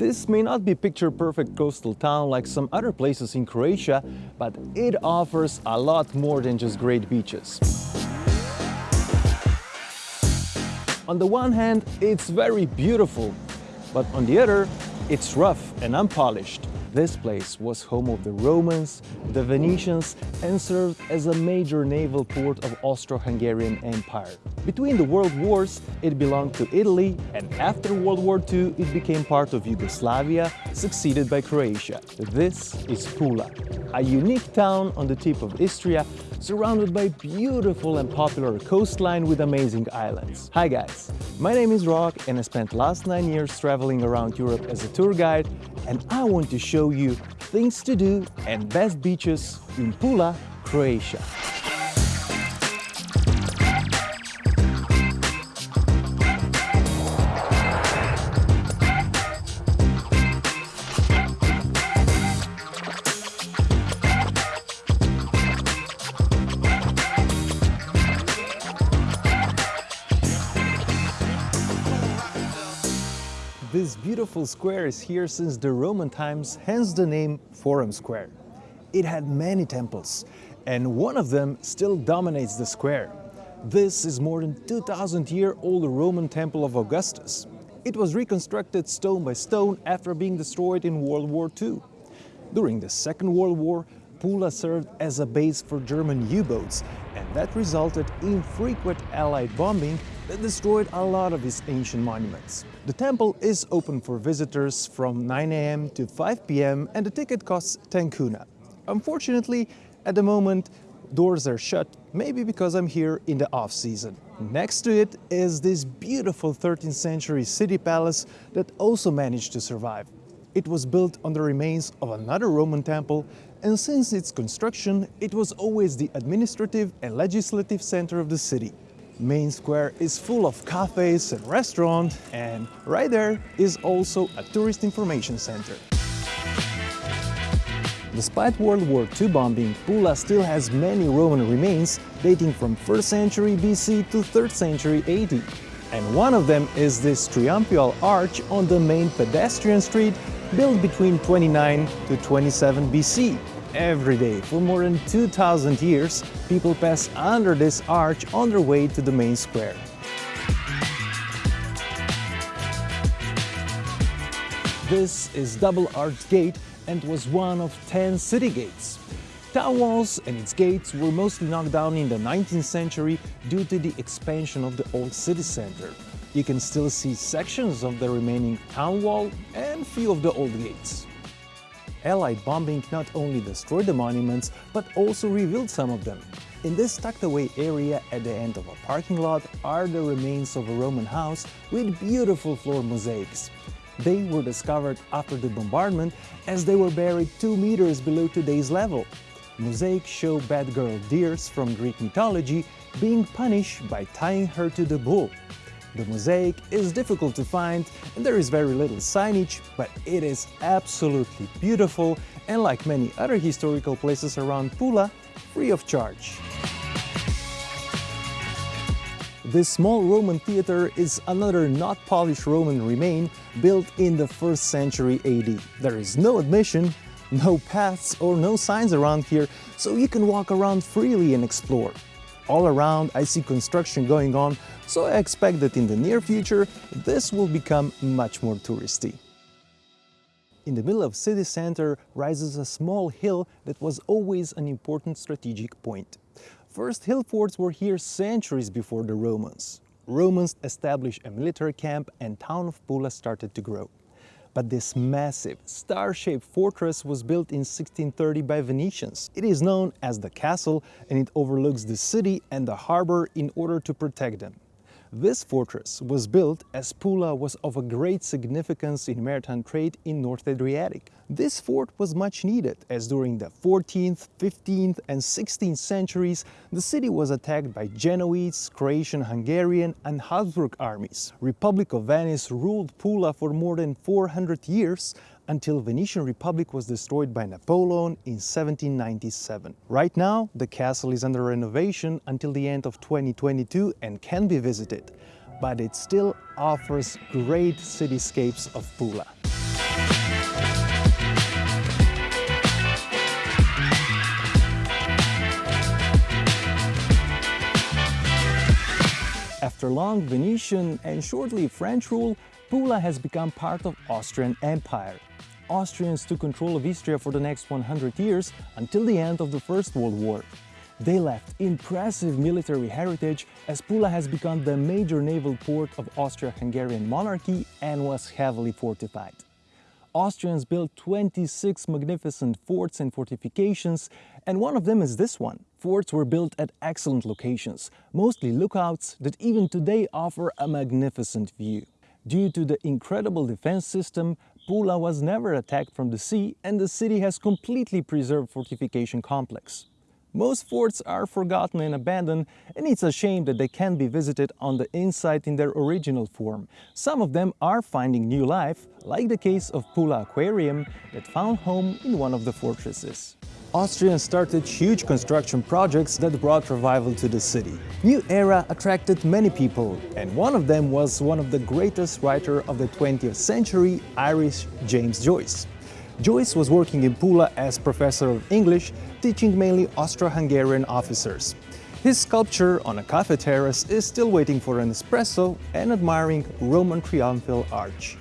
This may not be picture-perfect coastal town like some other places in Croatia, but it offers a lot more than just great beaches. On the one hand, it's very beautiful, but on the other, it's rough and unpolished. This place was home of the Romans, the Venetians and served as a major naval port of Austro-Hungarian Empire. Between the world wars, it belonged to Italy and after World War II, it became part of Yugoslavia, succeeded by Croatia. This is Pula, a unique town on the tip of Istria, surrounded by beautiful and popular coastline with amazing islands. Hi guys, my name is Rock and I spent last nine years traveling around Europe as a tour guide and I want to show you things to do and best beaches in Pula, Croatia. Beautiful square is here since the Roman times, hence the name Forum Square. It had many temples, and one of them still dominates the square. This is more than 2000 year old Roman temple of Augustus. It was reconstructed stone by stone after being destroyed in World War II. During the Second World War, Pula served as a base for German U-boats, and that resulted in frequent Allied bombing that destroyed a lot of these ancient monuments. The temple is open for visitors from 9 a.m. to 5 p.m. and the ticket costs 10 kuna. Unfortunately, at the moment, doors are shut, maybe because I'm here in the off-season. Next to it is this beautiful 13th century city palace that also managed to survive. It was built on the remains of another Roman temple and since its construction, it was always the administrative and legislative center of the city. Main Square is full of cafes and restaurants and right there is also a tourist information center. Despite World War II bombing, Pula still has many Roman remains dating from 1st century BC to 3rd century AD. And one of them is this triumphal arch on the main pedestrian street built between 29 to 27 BC. Every day, for more than 2,000 years, people pass under this arch on their way to the main square. This is Double Arch Gate and was one of 10 city gates. Town walls and its gates were mostly knocked down in the 19th century due to the expansion of the old city center. You can still see sections of the remaining town wall and few of the old gates. Allied bombing not only destroyed the monuments, but also revealed some of them. In this tucked away area at the end of a parking lot are the remains of a Roman house with beautiful floor mosaics. They were discovered after the bombardment as they were buried 2 meters below today's level. Mosaics show bad girl Dirce from Greek mythology being punished by tying her to the bull. The mosaic is difficult to find and there is very little signage, but it is absolutely beautiful and like many other historical places around Pula, free of charge. This small Roman theater is another not polished Roman remain built in the 1st century AD. There is no admission, no paths or no signs around here, so you can walk around freely and explore. All around I see construction going on, so I expect that in the near future this will become much more touristy. In the middle of city center rises a small hill that was always an important strategic point. First hill forts were here centuries before the Romans. Romans established a military camp and town of Pula started to grow. But this massive, star-shaped fortress was built in 1630 by Venetians. It is known as the castle and it overlooks the city and the harbor in order to protect them. This fortress was built as Pula was of a great significance in maritime trade in North Adriatic. This fort was much needed as during the 14th, 15th and 16th centuries the city was attacked by Genoese, Croatian, Hungarian and Habsburg armies. Republic of Venice ruled Pula for more than 400 years until Venetian Republic was destroyed by Napoleon in 1797. Right now, the castle is under renovation until the end of 2022 and can be visited, but it still offers great cityscapes of Pula. After long Venetian and shortly French rule, Pula has become part of Austrian Empire. Austrians took control of Istria for the next 100 years until the end of the First World War. They left impressive military heritage as Pula has become the major naval port of Austria-Hungarian monarchy and was heavily fortified. Austrians built 26 magnificent forts and fortifications, and one of them is this one. Forts were built at excellent locations, mostly lookouts that even today offer a magnificent view. Due to the incredible defense system, Pula was never attacked from the sea and the city has completely preserved fortification complex. Most forts are forgotten and abandoned, and it's a shame that they can't be visited on the inside in their original form. Some of them are finding new life, like the case of Pula Aquarium that found home in one of the fortresses. Austrians started huge construction projects that brought revival to the city. New Era attracted many people, and one of them was one of the greatest writer of the 20th century, Irish James Joyce. Joyce was working in Pula as professor of English, teaching mainly Austro-Hungarian officers. His sculpture on a cafe terrace is still waiting for an espresso and admiring Roman triumphal arch.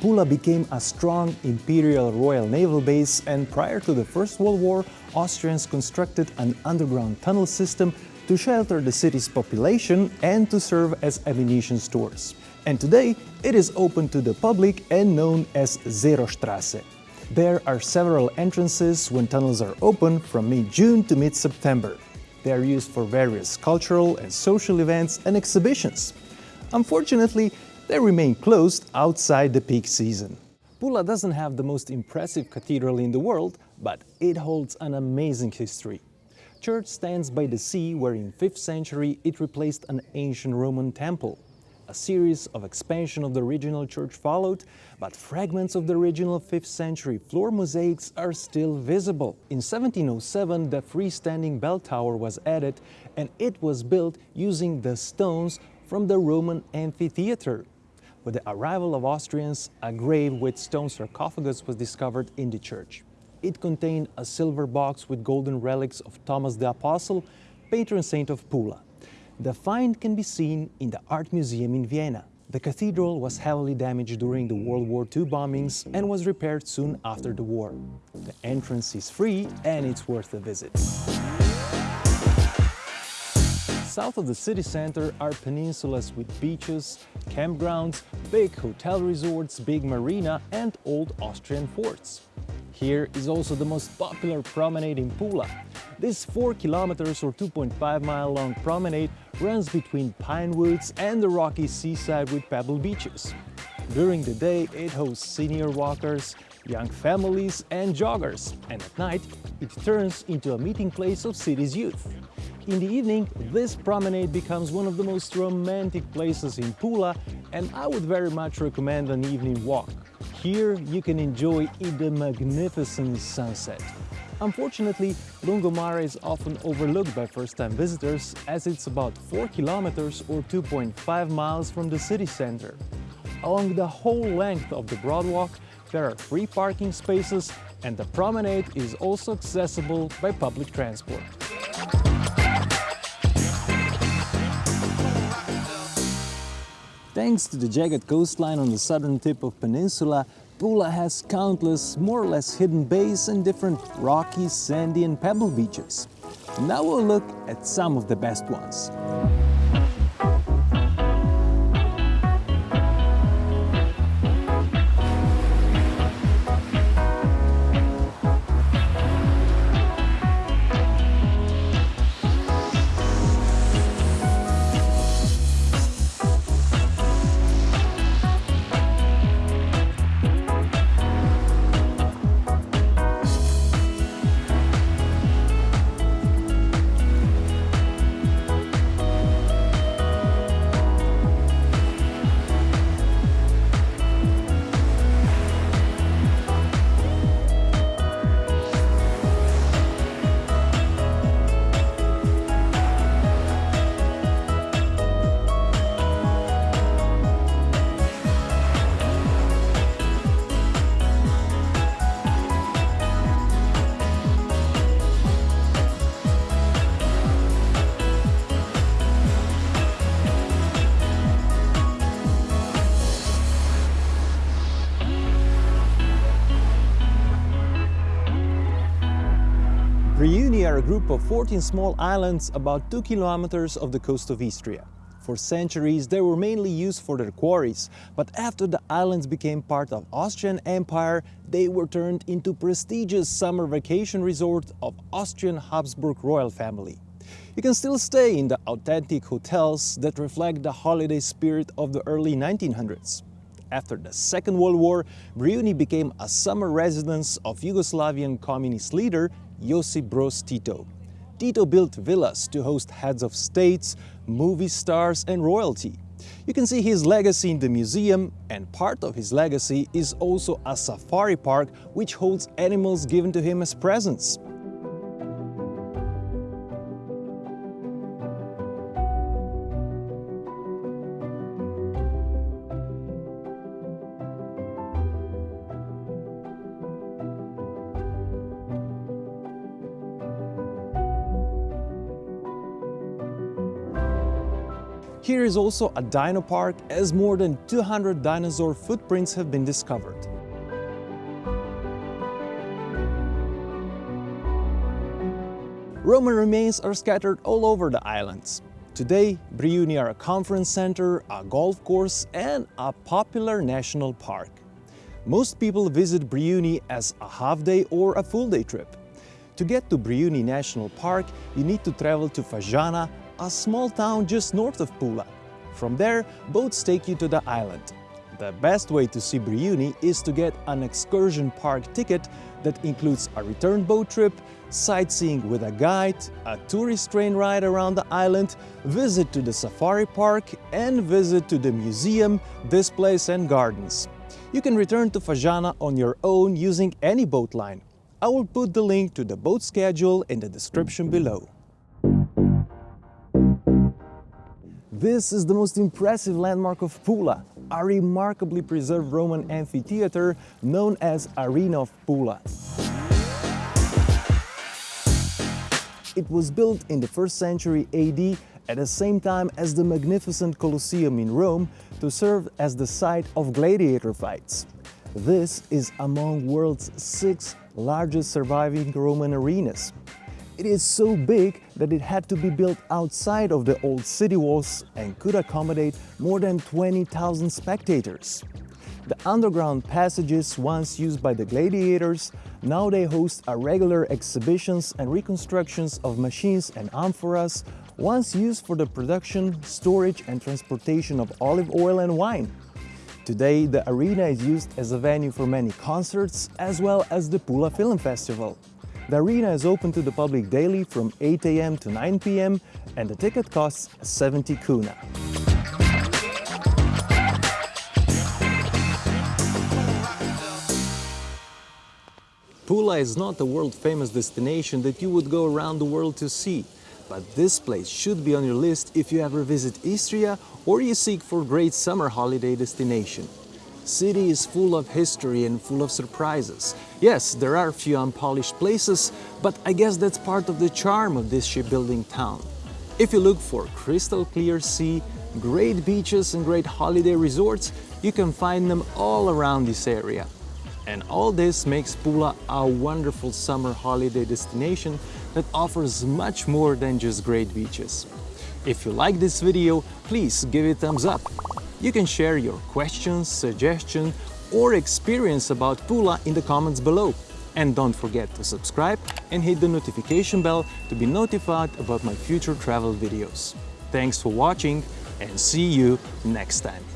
Pula became a strong imperial royal naval base and prior to the First World War, Austrians constructed an underground tunnel system to shelter the city's population and to serve as ammunition stores and today it is open to the public and known as Zerostrasse. There are several entrances when tunnels are open from mid-June to mid-September. They are used for various cultural and social events and exhibitions. Unfortunately, they remain closed outside the peak season. Pula doesn't have the most impressive cathedral in the world, but it holds an amazing history. Church stands by the sea where in 5th century it replaced an ancient Roman temple. A series of expansion of the original church followed, but fragments of the original 5th century floor mosaics are still visible. In 1707, the freestanding bell tower was added and it was built using the stones from the Roman amphitheater. With the arrival of Austrians, a grave with stone sarcophagus was discovered in the church. It contained a silver box with golden relics of Thomas the Apostle, patron saint of Pula. The find can be seen in the Art Museum in Vienna. The cathedral was heavily damaged during the World War II bombings and was repaired soon after the war. The entrance is free and it's worth a visit. South of the city center are peninsulas with beaches, campgrounds, big hotel resorts, big marina and old Austrian forts. Here is also the most popular promenade in Pula. This 4 kilometers or 2.5 mile long promenade runs between pine woods and the rocky seaside with pebble beaches. During the day, it hosts senior walkers, young families and joggers, and at night, it turns into a meeting place of city's youth. In the evening, this promenade becomes one of the most romantic places in Pula, and I would very much recommend an evening walk. Here, you can enjoy the magnificent sunset. Unfortunately, Lungomare is often overlooked by first-time visitors as it's about 4 kilometers or 2.5 miles from the city center. Along the whole length of the Broadwalk, there are free parking spaces and the promenade is also accessible by public transport. Thanks to the jagged coastline on the southern tip of peninsula, Pula has countless, more or less hidden bays and different rocky, sandy and pebble beaches. Now we'll look at some of the best ones. A group of 14 small islands about 2 kilometers of the coast of Istria. For centuries, they were mainly used for their quarries, but after the islands became part of Austrian Empire, they were turned into prestigious summer vacation resort of Austrian Habsburg royal family. You can still stay in the authentic hotels that reflect the holiday spirit of the early 1900s. After the Second World War, Brijuni became a summer residence of Yugoslavian communist leader Josip Broz Tito. Tito built villas to host heads of states, movie stars and royalty. You can see his legacy in the museum and part of his legacy is also a safari park which holds animals given to him as presents. Here is also a dino park as more than 200 dinosaur footprints have been discovered. Roman remains are scattered all over the islands. Today, Brijuni are a conference center, a golf course and a popular national park. Most people visit Brijuni as a half-day or a full-day trip. To get to Brijuni National Park, you need to travel to Fažana, a small town just north of Pula. From there, boats take you to the island. The best way to see Brijuni is to get an excursion park ticket that includes a return boat trip, sightseeing with a guide, a tourist train ride around the island, visit to the safari park and visit to the museum, displays and gardens. You can return to Fažana on your own using any boat line. I will put the link to the boat schedule in the description below. This is the most impressive landmark of Pula, a remarkably preserved Roman amphitheater known as Arena of Pula. It was built in the 1st century AD at the same time as the magnificent Colosseum in Rome to serve as the site of gladiator fights. This is among world's six largest surviving Roman arenas. It is so big that it had to be built outside of the old city walls and could accommodate more than 20,000 spectators. The underground passages once used by the gladiators, now they host a regular exhibitions and reconstructions of machines and amphoras once used for the production, storage and transportation of olive oil and wine. Today, the arena is used as a venue for many concerts as well as the Pula Film Festival. The arena is open to the public daily from 8 a.m. to 9 p.m. and the ticket costs 70 kuna. Pula is not a world-famous destination that you would go around the world to see, but this place should be on your list if you ever visit Istria or you seek for great summer holiday destination city is full of history and full of surprises. Yes, there are a few unpolished places, but I guess that's part of the charm of this shipbuilding town. If you look for crystal clear sea, great beaches and great holiday resorts, you can find them all around this area. And all this makes Pula a wonderful summer holiday destination that offers much more than just great beaches. If you like this video, please give it a thumbs up you can share your questions, suggestions or experience about Pula in the comments below. And don't forget to subscribe and hit the notification bell to be notified about my future travel videos. Thanks for watching and see you next time.